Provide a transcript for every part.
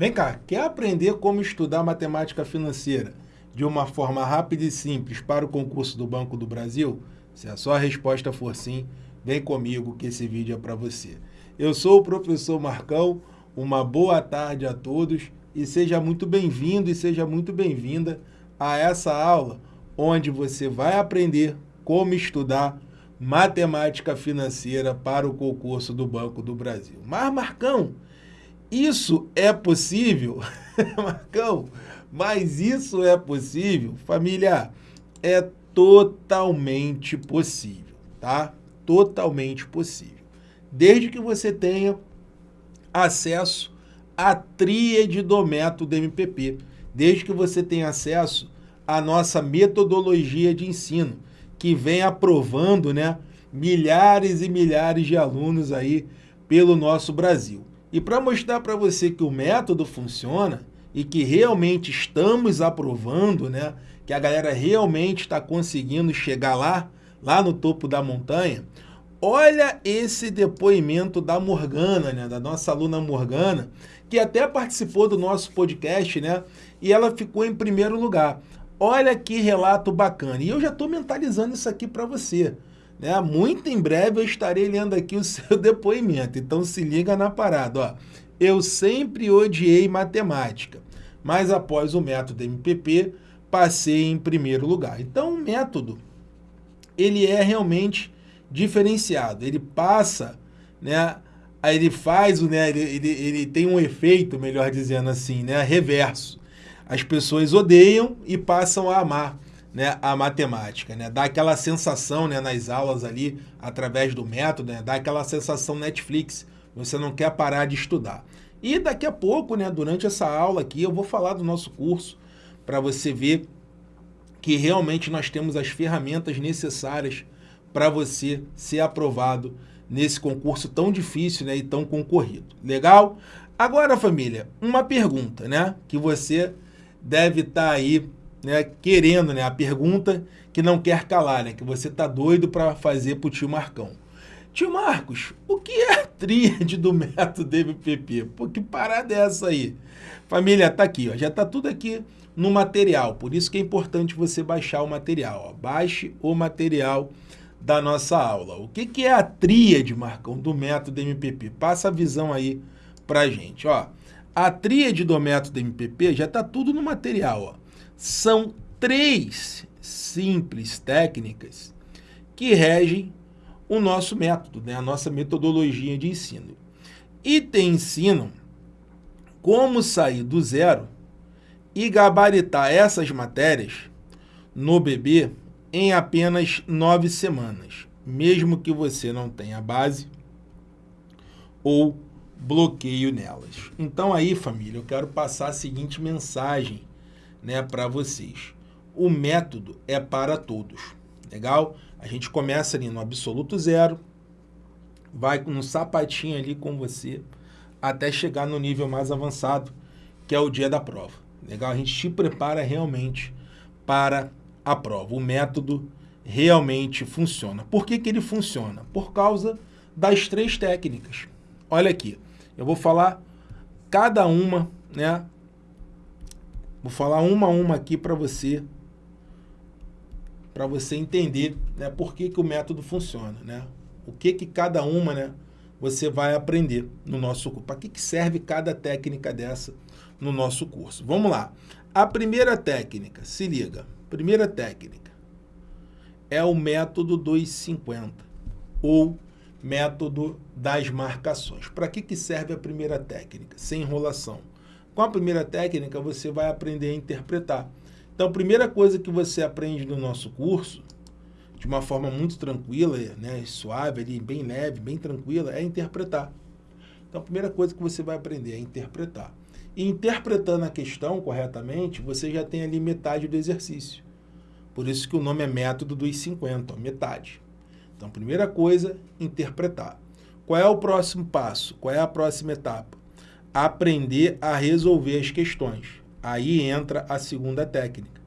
Vem cá, quer aprender como estudar matemática financeira de uma forma rápida e simples para o concurso do Banco do Brasil? Se a sua resposta for sim, vem comigo que esse vídeo é para você. Eu sou o professor Marcão, uma boa tarde a todos e seja muito bem-vindo e seja muito bem-vinda a essa aula onde você vai aprender como estudar matemática financeira para o concurso do Banco do Brasil. Mas, Marcão, isso é possível? Marcão, mas isso é possível? Família, é totalmente possível, tá? Totalmente possível. Desde que você tenha acesso à tríade do método MPP, desde que você tenha acesso à nossa metodologia de ensino, que vem aprovando né, milhares e milhares de alunos aí pelo nosso Brasil. E para mostrar para você que o método funciona e que realmente estamos aprovando, né, que a galera realmente está conseguindo chegar lá, lá no topo da montanha, olha esse depoimento da Morgana, né, da nossa aluna Morgana, que até participou do nosso podcast, né, e ela ficou em primeiro lugar. Olha que relato bacana. E eu já estou mentalizando isso aqui para você. Né? Muito em breve eu estarei lendo aqui o seu depoimento, então se liga na parada. Ó. Eu sempre odiei matemática, mas após o método MPP, passei em primeiro lugar. Então o método, ele é realmente diferenciado, ele passa, né, ele faz, né, ele, ele, ele tem um efeito, melhor dizendo assim, né, reverso. As pessoas odeiam e passam a amar né, a matemática, né? Dá aquela sensação né, nas aulas ali, através do método, né? Dá aquela sensação Netflix, você não quer parar de estudar. E daqui a pouco, né, durante essa aula aqui, eu vou falar do nosso curso, para você ver que realmente nós temos as ferramentas necessárias para você ser aprovado nesse concurso tão difícil né, e tão concorrido. Legal? Agora, família, uma pergunta né, que você deve estar tá aí né, querendo, né, a pergunta que não quer calar, né, que você está doido para fazer para o tio Marcão. Tio Marcos, o que é a tríade do método MPP? Pô, que parada é essa aí? Família, tá aqui, ó, já tá tudo aqui no material, por isso que é importante você baixar o material. Ó. Baixe o material da nossa aula. O que, que é a tríade, Marcão, do método MPP? Passa a visão aí pra gente. Ó. A tríade do método MPP já tá tudo no material. Ó são três simples técnicas que regem o nosso método, né? a nossa metodologia de ensino. E te ensinam como sair do zero e gabaritar essas matérias no bebê em apenas nove semanas, mesmo que você não tenha base ou bloqueio nelas. Então aí, família, eu quero passar a seguinte mensagem né, para vocês. O método é para todos, legal? A gente começa ali no absoluto zero, vai no sapatinho ali com você, até chegar no nível mais avançado, que é o dia da prova. Legal? A gente te prepara realmente para a prova. O método realmente funciona. Por que, que ele funciona? Por causa das três técnicas. Olha aqui, eu vou falar cada uma né, Vou falar uma a uma aqui para você, para você entender né, por que, que o método funciona, né? O que que cada uma, né, você vai aprender no nosso curso. Para que, que serve cada técnica dessa no nosso curso? Vamos lá. A primeira técnica, se liga. Primeira técnica é o método 250 ou método das marcações. Para que, que serve a primeira técnica? Sem enrolação. Com a primeira técnica, você vai aprender a interpretar. Então, a primeira coisa que você aprende no nosso curso, de uma forma muito tranquila, né, suave, ali, bem leve, bem tranquila, é interpretar. Então, a primeira coisa que você vai aprender é interpretar. E interpretando a questão corretamente, você já tem ali metade do exercício. Por isso que o nome é método dos 50, ó, metade. Então, primeira coisa, interpretar. Qual é o próximo passo? Qual é a próxima etapa? Aprender a resolver as questões. Aí entra a segunda técnica,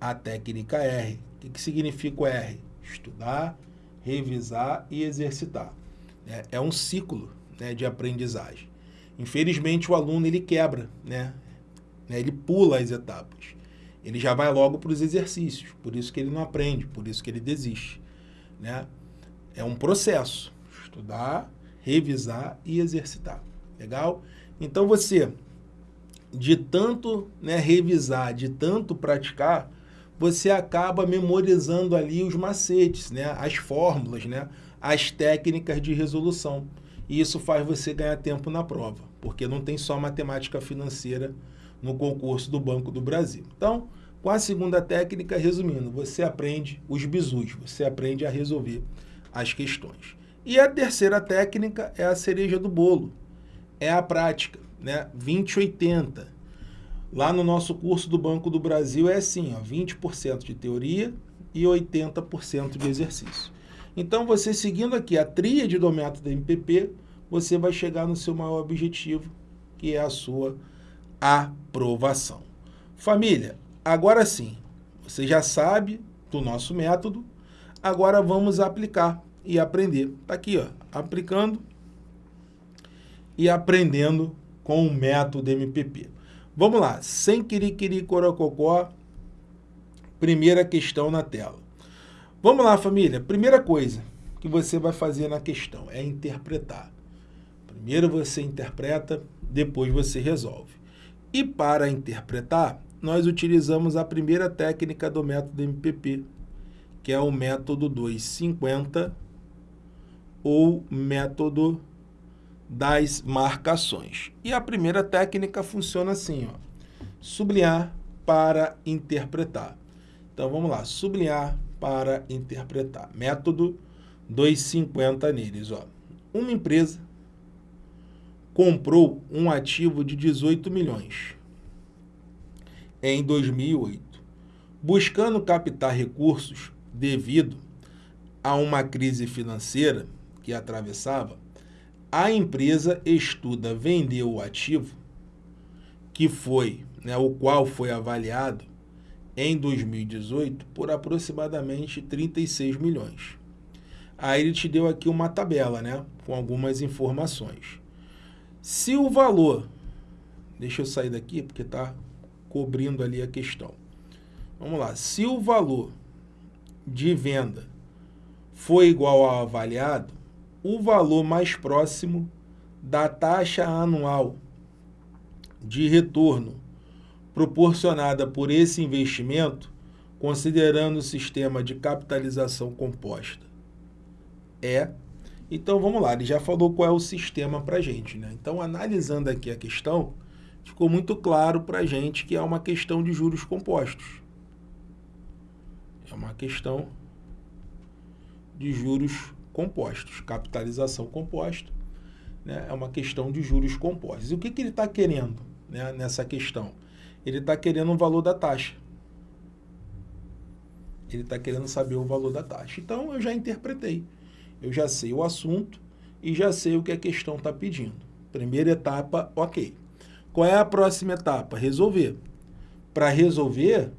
a técnica R. O que, que significa o R? Estudar, revisar e exercitar. É, é um ciclo né, de aprendizagem. Infelizmente, o aluno ele quebra, né? né? Ele pula as etapas. Ele já vai logo para os exercícios, por isso que ele não aprende, por isso que ele desiste. Né? É um processo, estudar, revisar e exercitar. Legal? Então você, de tanto né, revisar, de tanto praticar, você acaba memorizando ali os macetes, né, as fórmulas, né, as técnicas de resolução. E isso faz você ganhar tempo na prova, porque não tem só matemática financeira no concurso do Banco do Brasil. Então, com a segunda técnica, resumindo, você aprende os bizus, você aprende a resolver as questões. E a terceira técnica é a cereja do bolo, é a prática, né? 20-80. Lá no nosso curso do Banco do Brasil é assim, ó, 20% de teoria e 80% de exercício. Então, você seguindo aqui a tríade do método MPP, você vai chegar no seu maior objetivo, que é a sua aprovação. Família, agora sim, você já sabe do nosso método, agora vamos aplicar e aprender. Está aqui, ó, aplicando e aprendendo com o método MPP. Vamos lá, sem quiriquiri corococó, primeira questão na tela. Vamos lá, família. Primeira coisa que você vai fazer na questão é interpretar. Primeiro você interpreta, depois você resolve. E para interpretar, nós utilizamos a primeira técnica do método MPP, que é o método 250 ou método das marcações. E a primeira técnica funciona assim, ó, sublinhar para interpretar. Então vamos lá, sublinhar para interpretar. Método 250 neles. Ó. Uma empresa comprou um ativo de 18 milhões em 2008, buscando captar recursos devido a uma crise financeira que atravessava, a empresa estuda vender o ativo que foi, né, o qual foi avaliado em 2018 por aproximadamente 36 milhões. Aí ele te deu aqui uma tabela, né, com algumas informações. Se o valor, deixa eu sair daqui porque está cobrindo ali a questão. Vamos lá, se o valor de venda foi igual ao avaliado, o valor mais próximo da taxa anual de retorno proporcionada por esse investimento, considerando o sistema de capitalização composta, é então vamos lá, ele já falou qual é o sistema para a gente. Né? Então, analisando aqui a questão, ficou muito claro para a gente que é uma questão de juros compostos. É uma questão de juros compostos, capitalização composta, né? é uma questão de juros compostos. E o que, que ele está querendo né, nessa questão? Ele está querendo o valor da taxa. Ele está querendo saber o valor da taxa. Então, eu já interpretei. Eu já sei o assunto e já sei o que a questão está pedindo. Primeira etapa, ok. Qual é a próxima etapa? Resolver. Para resolver,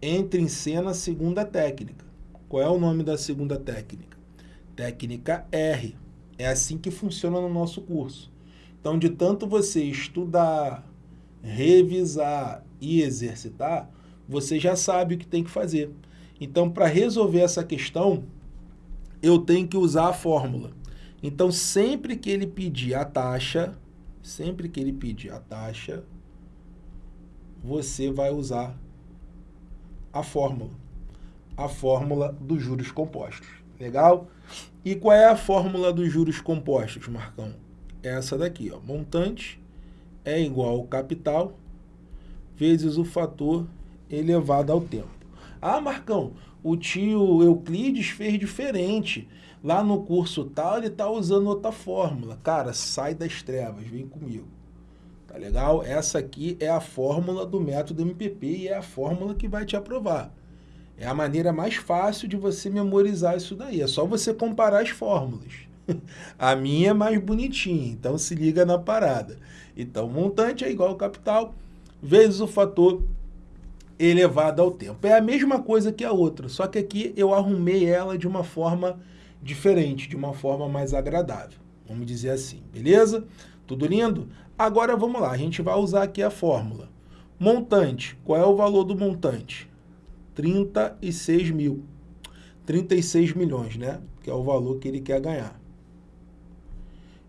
entre em cena a segunda técnica. Qual é o nome da segunda técnica? Técnica R. É assim que funciona no nosso curso. Então, de tanto você estudar, revisar e exercitar, você já sabe o que tem que fazer. Então, para resolver essa questão, eu tenho que usar a fórmula. Então, sempre que ele pedir a taxa, sempre que ele pedir a taxa, você vai usar a fórmula. A fórmula dos juros compostos. Legal? E qual é a fórmula dos juros compostos, Marcão? Essa daqui, ó. Montante é igual ao capital vezes o fator elevado ao tempo. Ah, Marcão, o tio Euclides fez diferente. Lá no curso tal, ele está usando outra fórmula. Cara, sai das trevas, vem comigo. Tá legal? Essa aqui é a fórmula do método MPP e é a fórmula que vai te aprovar. É a maneira mais fácil de você memorizar isso daí. É só você comparar as fórmulas. A minha é mais bonitinha, então se liga na parada. Então, montante é igual ao capital vezes o fator elevada ao tempo. É a mesma coisa que a outra, só que aqui eu arrumei ela de uma forma diferente, de uma forma mais agradável. Vamos dizer assim, beleza? Tudo lindo? Agora vamos lá, a gente vai usar aqui a fórmula. Montante, qual é o valor do montante? 36 mil. 36 milhões, né? Que é o valor que ele quer ganhar.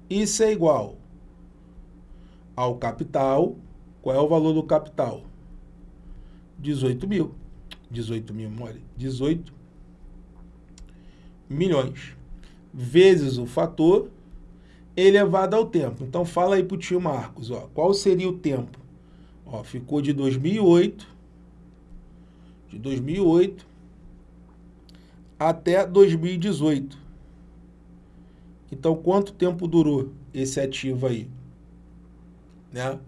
Isso é igual ao capital. Qual é o valor do capital? 18 mil. 18 mil, mole. 18 milhões. Vezes o fator elevado ao tempo. Então, fala aí para o tio Marcos, ó, qual seria o tempo? Ó, ficou de 2008, de 2008 até 2018. Então, quanto tempo durou esse ativo aí? Né?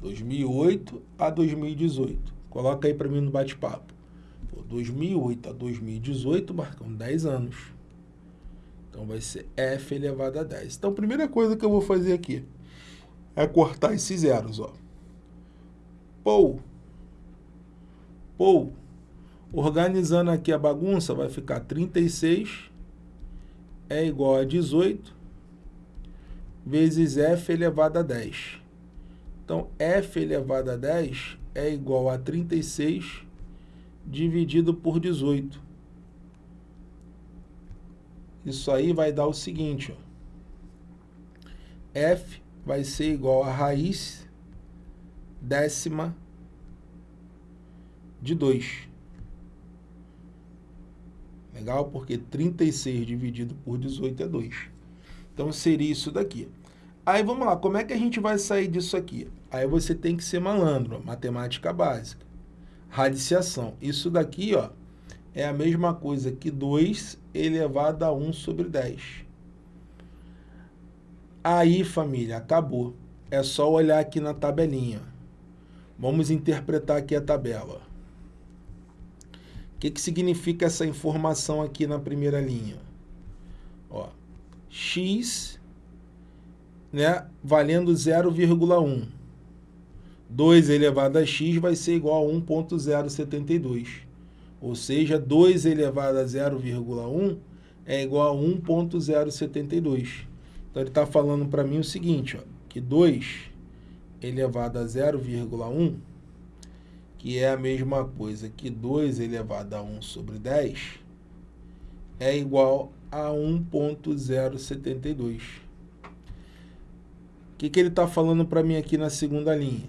2008 a 2018. Coloca aí para mim no bate-papo. 2008 a 2018, marcam 10 anos. Então vai ser f elevado a 10. Então a primeira coisa que eu vou fazer aqui é cortar esses zeros, ó. Pou. Pou. Organizando aqui a bagunça, vai ficar 36 é igual a 18 vezes f elevado a 10. Então, f elevado a 10 é igual a 36 dividido por 18. Isso aí vai dar o seguinte, ó. F vai ser igual a raiz décima de 2. Legal? Porque 36 dividido por 18 é 2. Então, seria isso daqui. Aí, vamos lá. Como é que a gente vai sair disso aqui? Aí você tem que ser malandro, matemática básica. Radiciação. Isso daqui, ó, é a mesma coisa que 2 elevado a 1 sobre 10. Aí, família, acabou. É só olhar aqui na tabelinha. Vamos interpretar aqui a tabela. Que, que significa essa informação aqui na primeira linha? Ó, x né, valendo 0,1. 2 elevado a x vai ser igual a 1.072. Ou seja, 2 elevado a 0,1 é igual a 1.072. Então, ele está falando para mim o seguinte, ó, que 2 elevado a 0,1, que é a mesma coisa que 2 elevado a 1 sobre 10, é igual a 1.072. O que, que ele está falando para mim aqui na segunda linha?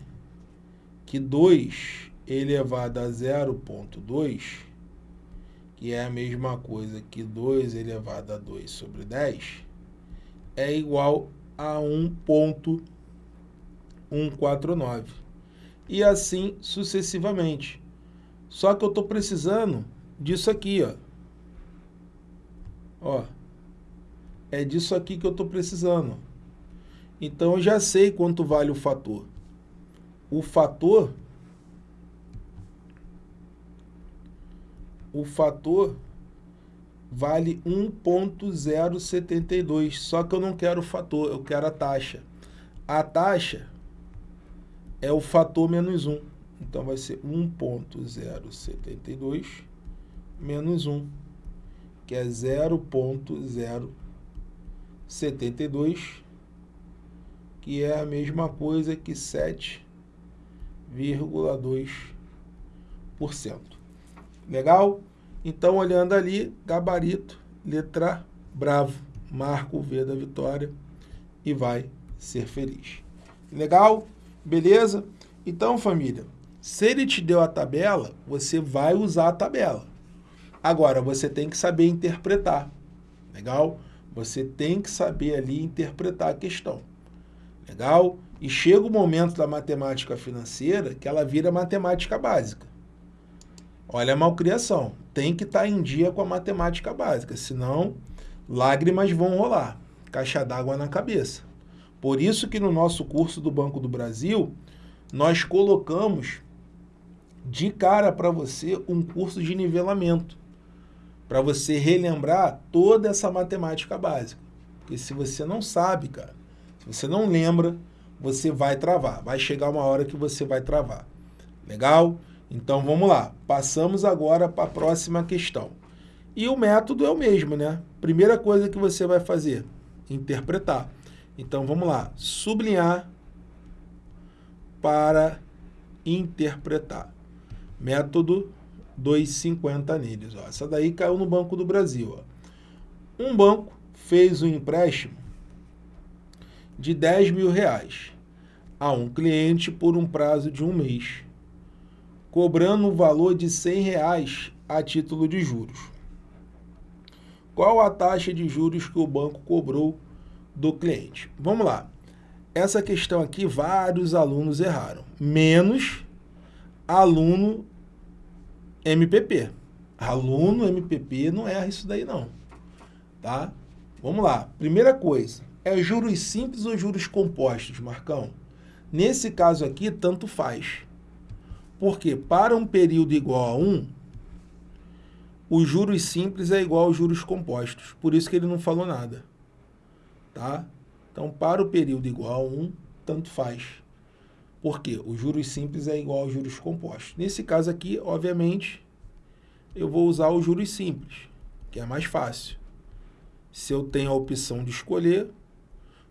Que 2 elevado a 0.2, que é a mesma coisa que 2 elevado a 2 sobre 10, é igual a 1.149. E assim sucessivamente. Só que eu estou precisando disso aqui, ó. Ó. É disso aqui que eu estou precisando. Então, eu já sei quanto vale o fator. O fator o fator vale 1.072, só que eu não quero o fator, eu quero a taxa. A taxa é o fator menos 1, então vai ser 1.072 menos 1, que é 0.072, que é a mesma coisa que 7,2%. Legal? Então, olhando ali, gabarito, letra bravo, marca o V da vitória e vai ser feliz. Legal? Beleza? Então, família, se ele te deu a tabela, você vai usar a tabela. Agora, você tem que saber interpretar. Legal? Você tem que saber ali interpretar a questão. Legal? E chega o momento da matemática financeira que ela vira matemática básica. Olha a malcriação. Tem que estar tá em dia com a matemática básica, senão lágrimas vão rolar, caixa d'água na cabeça. Por isso que no nosso curso do Banco do Brasil, nós colocamos de cara para você um curso de nivelamento, para você relembrar toda essa matemática básica. Porque se você não sabe, cara, se você não lembra, você vai travar. Vai chegar uma hora que você vai travar. Legal? Então vamos lá, passamos agora para a próxima questão. E o método é o mesmo, né? Primeira coisa que você vai fazer, interpretar. Então vamos lá, sublinhar para interpretar. Método 250 neles. Ó. Essa daí caiu no Banco do Brasil. Ó. Um banco fez um empréstimo de 10 mil reais a um cliente por um prazo de um mês, cobrando um valor de 100 reais a título de juros. Qual a taxa de juros que o banco cobrou do cliente? Vamos lá. Essa questão aqui, vários alunos erraram. Menos aluno MPP. Aluno MPP não erra isso daí não. Tá? Vamos lá. Primeira coisa, é juros simples ou juros compostos, Marcão? Nesse caso aqui, tanto faz. Porque para um período igual a 1, os juros simples é igual aos juros compostos. Por isso que ele não falou nada. Tá? Então, para o período igual a 1, tanto faz. Por quê? O juros simples é igual aos juros compostos. Nesse caso aqui, obviamente, eu vou usar os juros simples, que é mais fácil. Se eu tenho a opção de escolher,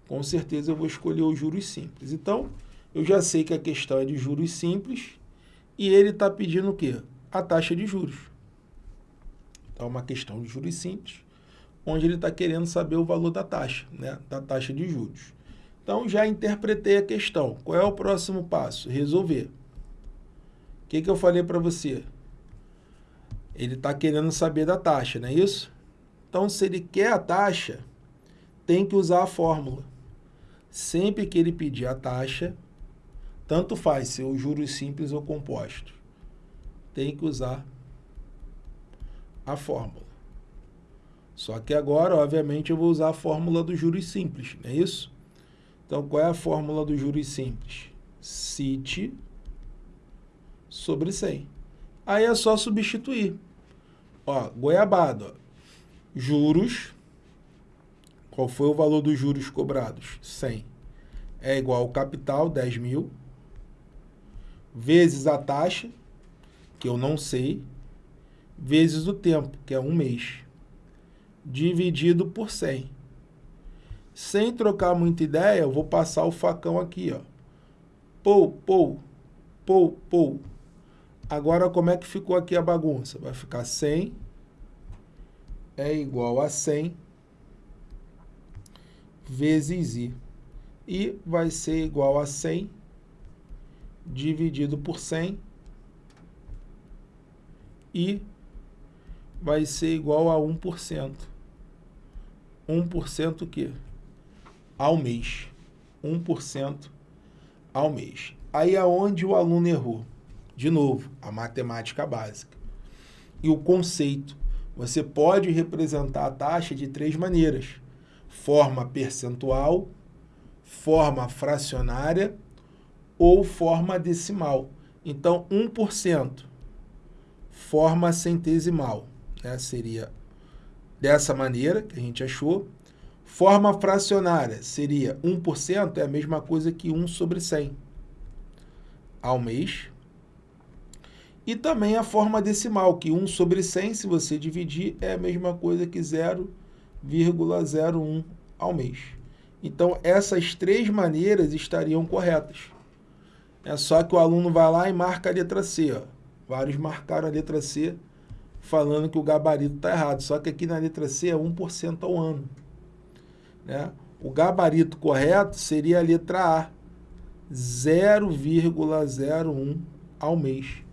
com certeza eu vou escolher os juros simples. Então, eu já sei que a questão é de juros simples e ele está pedindo o quê? A taxa de juros. Então, é uma questão de juros simples onde ele está querendo saber o valor da taxa, né? da taxa de juros. Então, já interpretei a questão. Qual é o próximo passo? Resolver. O que, que eu falei para você? Ele está querendo saber da taxa, não é isso? Então, se ele quer a taxa, tem que usar a fórmula. Sempre que ele pedir a taxa, tanto faz se o juros simples ou composto, tem que usar a fórmula. Só que agora, obviamente, eu vou usar a fórmula dos juros simples, não é isso? Então, qual é a fórmula dos juros simples? CIT sobre 100. Aí é só substituir. Ó, goiabada, juros, qual foi o valor dos juros cobrados? 100. É igual ao capital, 10 mil, vezes a taxa, que eu não sei, vezes o tempo, que é um mês dividido por 100. Sem trocar muita ideia, eu vou passar o facão aqui, ó. Pou, pou, pou, pou. Agora, como é que ficou aqui a bagunça? Vai ficar 100 é igual a 100 vezes i. E vai ser igual a 100 dividido por 100 e vai ser igual a 1%. 1% o quê? Ao mês. 1% ao mês. Aí aonde o aluno errou? De novo, a matemática básica. E o conceito. Você pode representar a taxa de três maneiras. Forma percentual, forma fracionária ou forma decimal. Então, 1%, forma centesimal né, seria dessa maneira que a gente achou. Forma fracionária seria 1%, é a mesma coisa que 1 sobre 100 ao mês. E também a forma decimal, que 1 sobre 100, se você dividir, é a mesma coisa que 0,01 ao mês. Então, essas três maneiras estariam corretas. É só que o aluno vai lá e marca a letra C. Ó. Vários marcaram a letra C falando que o gabarito está errado. Só que aqui na letra C é 1% ao ano. Né? O gabarito correto seria a letra A, 0,01 ao mês,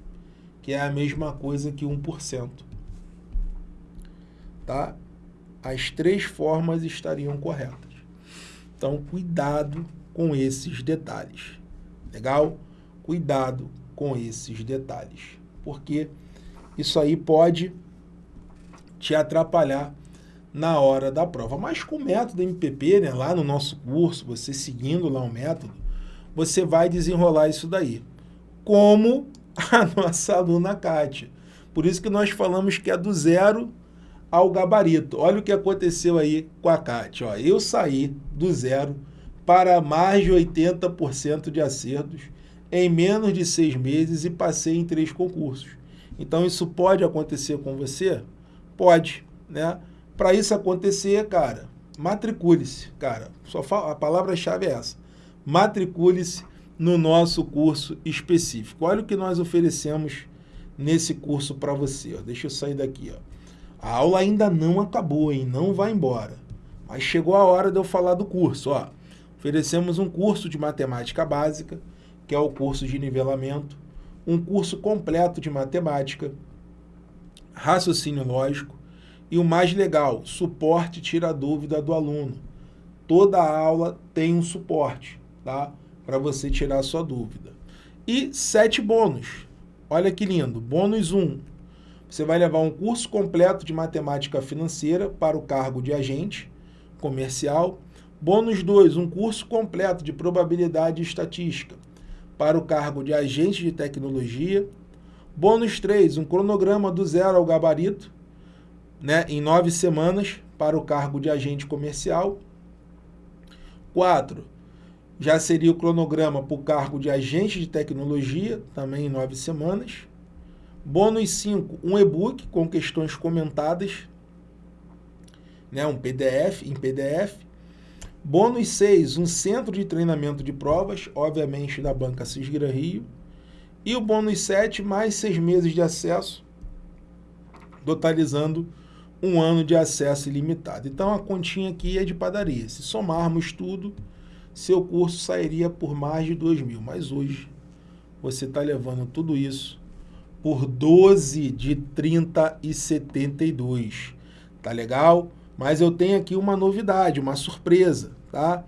que é a mesma coisa que 1%. Tá? As três formas estariam corretas. Então, cuidado com esses detalhes. Legal? Cuidado com esses detalhes. Porque isso aí pode te atrapalhar na hora da prova. Mas com o método MPP, né, lá no nosso curso, você seguindo lá o método, você vai desenrolar isso daí. Como a nossa aluna Kátia. Por isso que nós falamos que é do zero ao gabarito. Olha o que aconteceu aí com a Kátia. Ó, eu saí do zero para mais de 80% de acertos em menos de seis meses e passei em três concursos. Então, isso pode acontecer com você? Pode, né? Para isso acontecer, cara, matricule-se, cara. Só a palavra-chave é essa. Matricule-se no nosso curso específico. Olha o que nós oferecemos nesse curso para você. Ó. Deixa eu sair daqui. Ó. A aula ainda não acabou, hein? Não vai embora. Mas chegou a hora de eu falar do curso. Ó. Oferecemos um curso de matemática básica, que é o curso de nivelamento, um curso completo de matemática, raciocínio lógico e o mais legal, suporte tira a dúvida do aluno. Toda aula tem um suporte, tá? Para você tirar a sua dúvida. E sete bônus. Olha que lindo. Bônus 1. Um, você vai levar um curso completo de matemática financeira para o cargo de agente comercial. Bônus 2, um curso completo de probabilidade e estatística para o cargo de agente de tecnologia. Bônus 3, um cronograma do zero ao gabarito, né, em nove semanas para o cargo de agente comercial. 4, já seria o cronograma para o cargo de agente de tecnologia, também em nove semanas. Bônus 5, um e-book com questões comentadas, né, um PDF, em PDF. Bônus 6, um centro de treinamento de provas, obviamente da banca Cisgra Rio. E o bônus 7, mais seis meses de acesso, totalizando um ano de acesso ilimitado. Então a continha aqui é de padaria. Se somarmos tudo, seu curso sairia por mais de 2 mil. Mas hoje você está levando tudo isso por 12 de 30 e 72. Tá legal? Mas eu tenho aqui uma novidade, uma surpresa, tá?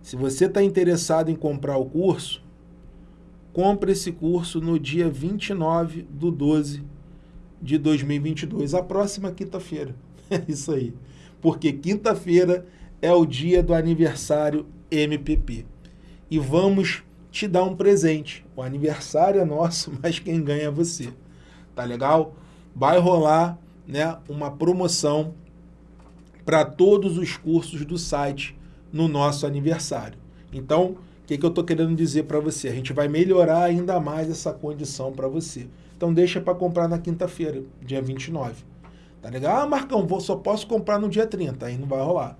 Se você está interessado em comprar o curso, compre esse curso no dia 29 do 12 de 2022, a próxima quinta-feira. É isso aí. Porque quinta-feira é o dia do aniversário MPP. E vamos te dar um presente. O aniversário é nosso, mas quem ganha é você. Tá legal? Vai rolar né, uma promoção para todos os cursos do site no nosso aniversário. Então, o que, que eu estou querendo dizer para você? A gente vai melhorar ainda mais essa condição para você. Então, deixa para comprar na quinta-feira, dia 29. Tá legal? Ah, Marcão, vou, só posso comprar no dia 30. Aí não vai rolar.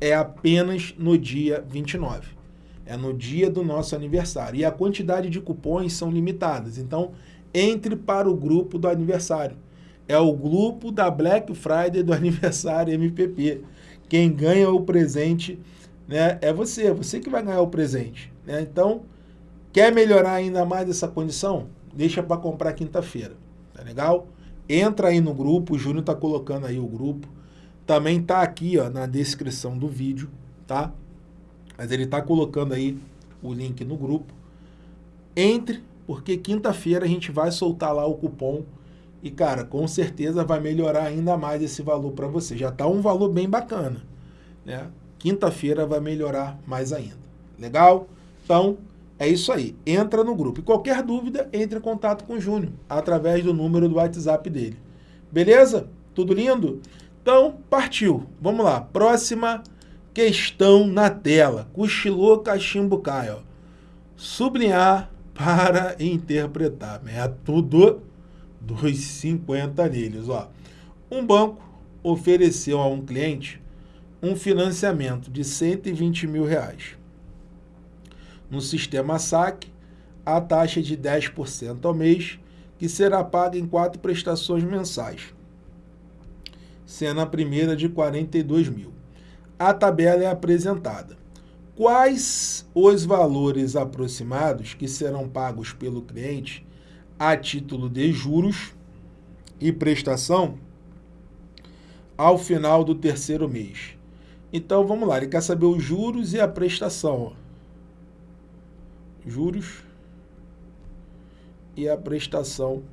É apenas no dia 29. É no dia do nosso aniversário. E a quantidade de cupons são limitadas. Então, entre para o grupo do aniversário. É o grupo da Black Friday do aniversário MPP. Quem ganha o presente né, é você, você que vai ganhar o presente. Né? Então, quer melhorar ainda mais essa condição? Deixa para comprar quinta-feira, tá legal? Entra aí no grupo, o Júnior está colocando aí o grupo. Também está aqui ó, na descrição do vídeo, tá? Mas ele está colocando aí o link no grupo. Entre, porque quinta-feira a gente vai soltar lá o cupom e, cara, com certeza vai melhorar ainda mais esse valor para você. Já está um valor bem bacana, né? Quinta-feira vai melhorar mais ainda. Legal? Então, é isso aí. Entra no grupo. E qualquer dúvida, entre em contato com o Júnior, através do número do WhatsApp dele. Beleza? Tudo lindo? Então, partiu. Vamos lá. Próxima questão na tela. Cochilou, cachimbo cai. Sublinhar para interpretar. Método dos 50 neles. Ó. Um banco ofereceu a um cliente um financiamento de 120 mil reais. No sistema SAC, a taxa de 10% ao mês, que será paga em quatro prestações mensais, sendo a primeira de 42 mil. A tabela é apresentada. Quais os valores aproximados que serão pagos pelo cliente a título de juros e prestação ao final do terceiro mês? Então vamos lá, ele quer saber os juros e a prestação. Juros e a prestação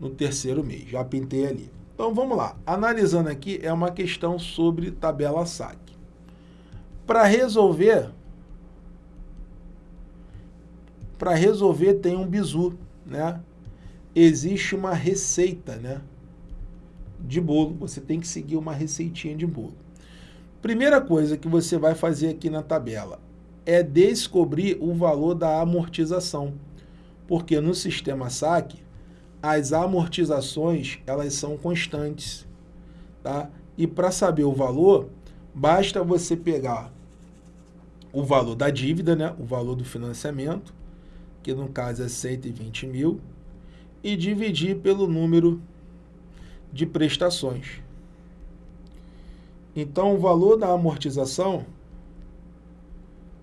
no terceiro mês. Já pintei ali. Então vamos lá. Analisando aqui é uma questão sobre tabela SAC. Para resolver, para resolver tem um bizu, né? Existe uma receita, né? De bolo. Você tem que seguir uma receitinha de bolo. Primeira coisa que você vai fazer aqui na tabela é descobrir o valor da amortização. Porque no sistema SAC, as amortizações elas são constantes. Tá? E para saber o valor, Basta você pegar o valor da dívida, né? o valor do financiamento, que no caso é 120 mil, e dividir pelo número de prestações. Então, o valor da amortização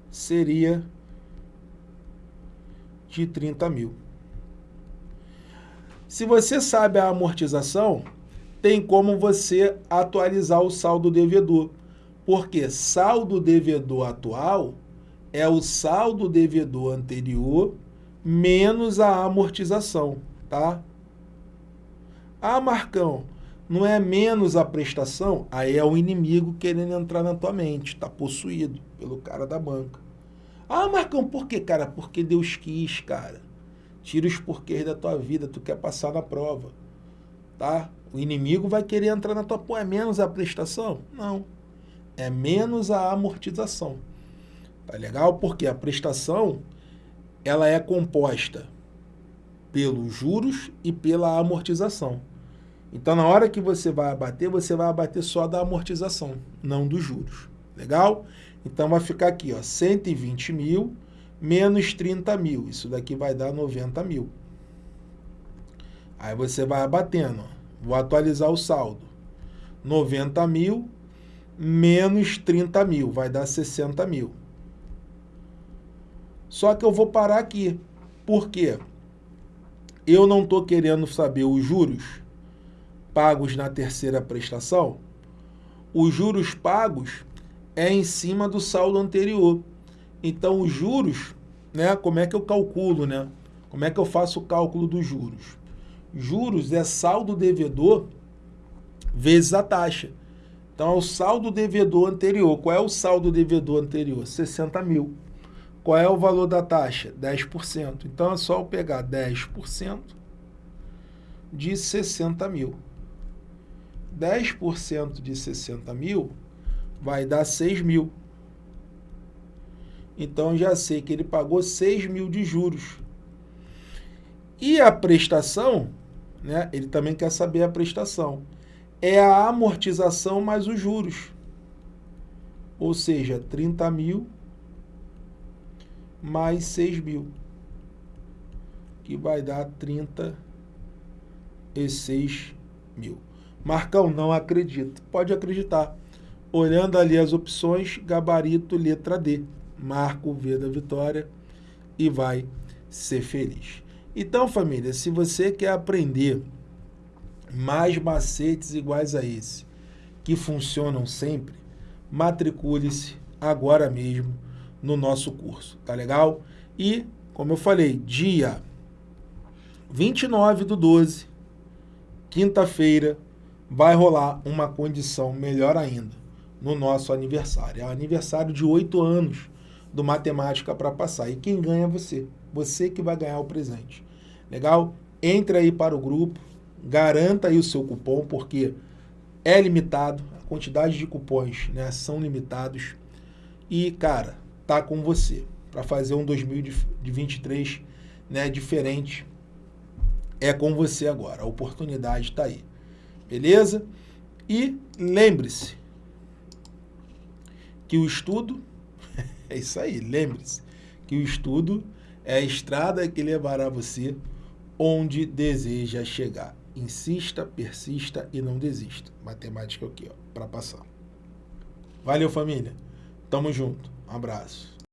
seria de 30 mil. Se você sabe a amortização, tem como você atualizar o saldo devedor. Porque saldo devedor atual é o saldo devedor anterior menos a amortização, tá? Ah, Marcão, não é menos a prestação? Aí é o inimigo querendo entrar na tua mente, tá possuído pelo cara da banca. Ah, Marcão, por quê, cara? Porque Deus quis, cara. Tira os porquês da tua vida, tu quer passar na prova, tá? O inimigo vai querer entrar na tua... É menos a prestação? Não. É menos a amortização. Tá legal? Porque a prestação, ela é composta pelos juros e pela amortização. Então, na hora que você vai abater, você vai abater só da amortização, não dos juros. Legal? Então, vai ficar aqui, ó, 120 mil menos 30 mil. Isso daqui vai dar 90 mil. Aí você vai abatendo. Ó. Vou atualizar o saldo. 90 mil menos 30 mil. Vai dar 60 mil. Só que eu vou parar aqui. Por quê? Eu não estou querendo saber os juros pagos na terceira prestação. Os juros pagos é em cima do saldo anterior. Então, os juros, né, como é que eu calculo, né? Como é que eu faço o cálculo dos juros? Juros é saldo devedor vezes a taxa. Então, é o saldo devedor anterior. Qual é o saldo devedor anterior? 60 mil. Qual é o valor da taxa? 10%. Então, é só eu pegar 10% de 60 mil. 10% de 60 mil vai dar 6 mil. Então, já sei que ele pagou 6 mil de juros. E a prestação, né, ele também quer saber a prestação, é a amortização mais os juros. Ou seja, 30 mil mais 6 mil, que vai dar 36 mil. Marcão, não acredito. Pode acreditar. Olhando ali as opções, gabarito letra D marca o V da vitória e vai ser feliz. Então, família, se você quer aprender mais macetes iguais a esse, que funcionam sempre, matricule-se agora mesmo no nosso curso, tá legal? E, como eu falei, dia 29 do 12, quinta-feira, vai rolar uma condição melhor ainda no nosso aniversário. É o aniversário de oito anos do Matemática para Passar. E quem ganha é você. Você que vai ganhar o presente. Legal? Entre aí para o grupo, garanta aí o seu cupom, porque é limitado, a quantidade de cupons né, são limitados. E, cara, tá com você para fazer um 2023 né, diferente. É com você agora, a oportunidade está aí. Beleza? E lembre-se que o estudo é isso aí, lembre-se que o estudo é a estrada que levará você onde deseja chegar. Insista, persista e não desista. Matemática aqui, ó, para passar. Valeu, família. Tamo junto. Um abraço.